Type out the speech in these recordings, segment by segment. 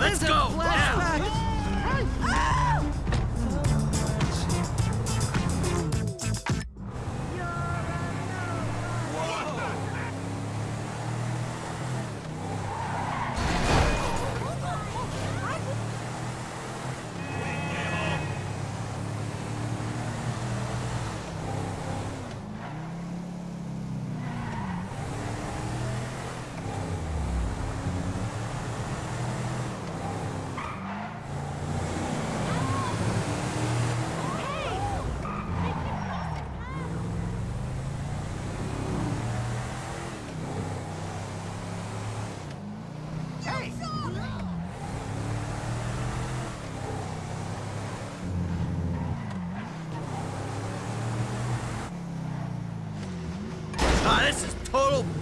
Let's go, flashback.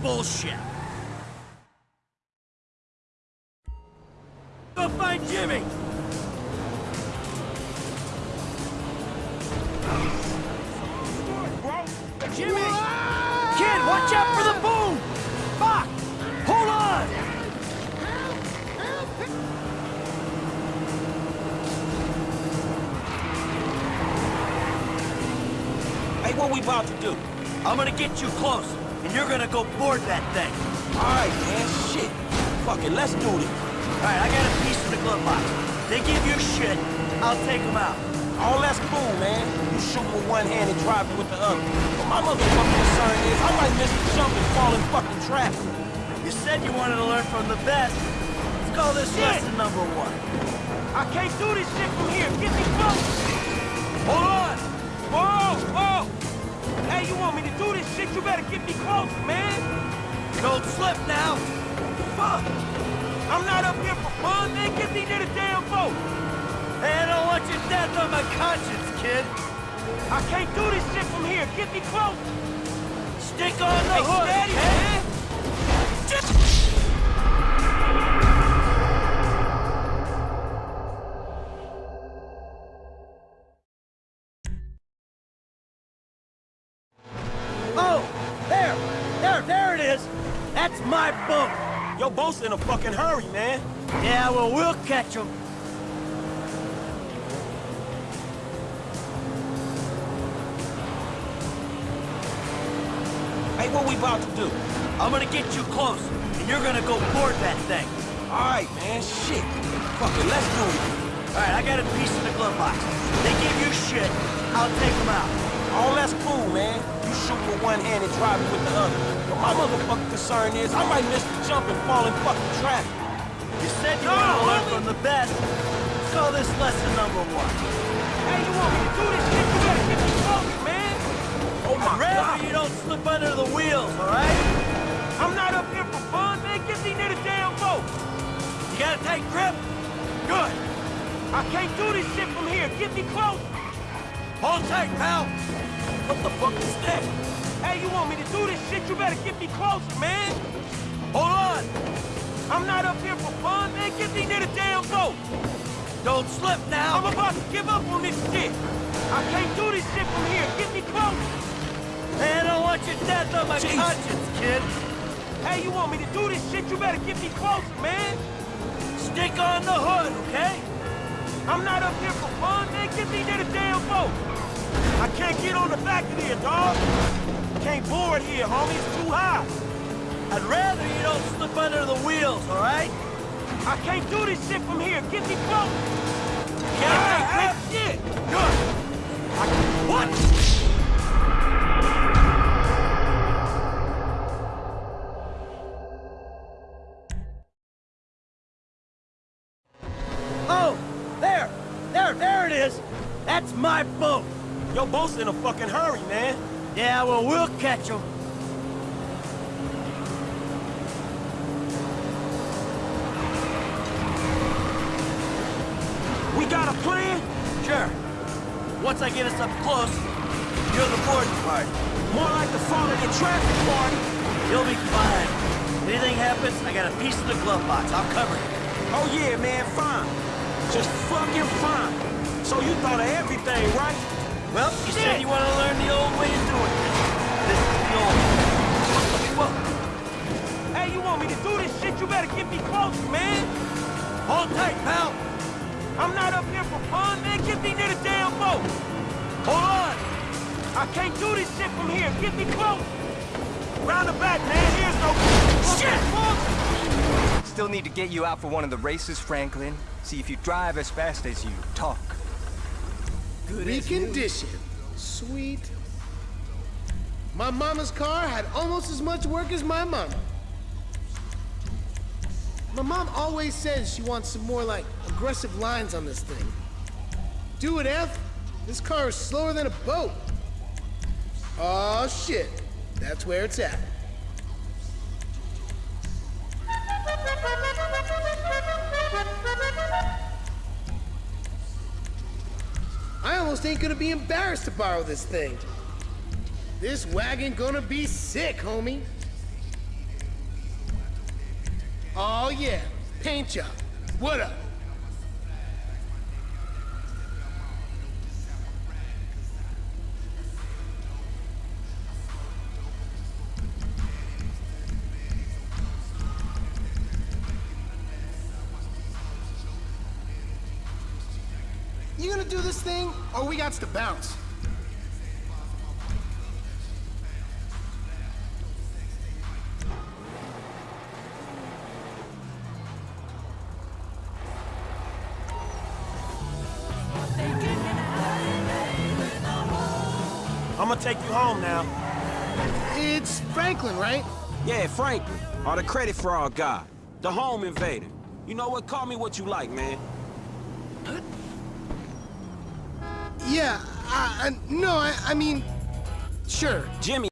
Bullshit. Go find Jimmy! Jimmy! Kid, watch out for the boom! Fuck! Hold on! Hey, what we about to do? I'm gonna get you close, and you're gonna go board that thing. Alright, man, shit. Fuck it, let's do this. Alright, I got a piece of the glove box. They give you shit, I'll take them out. All that's cool, man. You shoot with one hand and drive with the other. But my motherfucking concern is I might miss the jump and fall in fucking traffic. You said you wanted to learn from the best. Let's call this Shit. lesson number one. I can't do this shit from here. Get me close. Hold on! Whoa, whoa. Hey, you want me to do this shit? You better get me close, man. Don't slip now! Fuck. I'm not up here for fun, man. Get me to the damn boat. Hey, I don't want your death on my conscience, kid. I can't do this shit from here. Get me close. Stick on the Hey, hood, steady, okay? Is! That's my boat! Your boat's in a fucking hurry, man. Yeah, well, we'll catch him. Hey, what we about to do? I'm gonna get you close, and you're gonna go board that thing. Alright, man, shit. Fuck it, let's do it. Alright, I got a piece in the glove box. They give you shit, I'll take them out. All that's cool, man. You shoot one hand and drive with the other. But my motherfucking concern is I might miss the jump and fall in fucking traffic. You said you No, wanted to learn from the best. Let's call this lesson number one. Hey, you want me to do this shit? You better get me close, man. Oh my I'd rather god. you don't slip under the wheels, alright? I'm not up here for fun, man. Get me near the damn boat. You got a tight grip? Good. I can't do this shit from here. Get me close. Hold tight, pal. What the fuck is that? Want me to do this shit? You better get me close, man. Hold on. I'm not up here for fun, man. Get me near the damn boat. Don't slip now. I'm about to give up on this shit. I can't do this shit from here. Get me close. Hey, I don't want your death on my Jesus. conscience, kid. Hey, you want me to do this shit? You better get me close, man. Stick on the hood, okay? I'm not up here for fun, man. Get me near the damn boat. I can't get on the back of here, dog. Can't board here, homie. It's too high. I'd rather you don't slip under the wheels, alright? I can't do this shit from here. Get me close. Can't take grip? shit. Good. What? Oh, there, there, there it is. That's my boat. Your boat's in a fucking hurry, man. Yeah, well, we'll catch him. We got a plan? Sure. Once I get us up close, you're the boarding part. More like the falling in traffic part. You'll be fine. Anything happens, I got a piece of the glove box. I'll cover it. Oh yeah, man, fine. Just fucking fine. So you thought of everything, right? Well, you Shit. said you want to learn the old way of doing this. This is the old way. What the fuck? Hey, you want me to do this shit? You better get me close, man. Hold tight, pal. I'm not up here for fun, man. Get me near the damn boat. Hold on. I can't do this shit from here. Get me close. Round the back, man. Here's no... Shit! Fuck! Still need to get you out for one of the races, Franklin. See if you drive as fast as you talk. Recondition. Sweet. My mama's car had almost as much work as my mama. My mom always says she wants some more, like, aggressive lines on this thing. Do it, F. This car is slower than a boat. Oh shit. That's where it's at. Almost ain't gonna be embarrassed to borrow this thing. This wagon gonna be sick, homie. Oh yeah, paint job. What up? You gonna do this thing, or we got to bounce? I'm gonna take you home now. It's Franklin, right? Yeah, Franklin, or the credit fraud guy, the home invader. You know what? Call me what you like, man. Yeah, I, I, no, I, I mean, sure. Jimmy